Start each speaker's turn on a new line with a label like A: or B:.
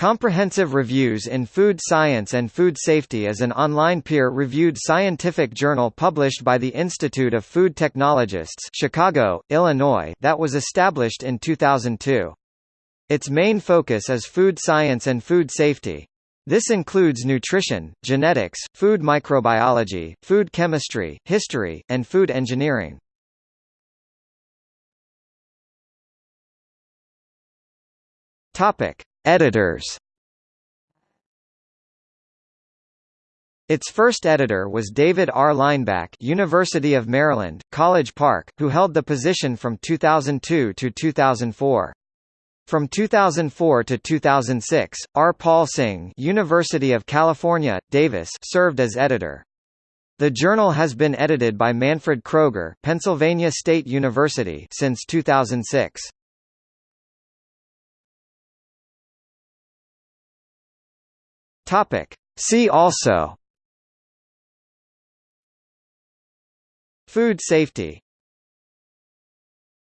A: Comprehensive Reviews in Food Science and Food Safety is an online peer-reviewed scientific journal published by the Institute of Food Technologists Chicago, Illinois that was established in 2002. Its main focus is food science and food safety. This includes nutrition, genetics, food microbiology, food chemistry, history, and food engineering. Topic: Editors Its first editor was David R. Lineback University of Maryland, College Park, who held the position from 2002 to 2004. From 2004 to 2006, R. Paul Singh University of California, Davis served as editor. The journal has been edited by Manfred Kroger Pennsylvania State University since 2006. Topic. See also Food safety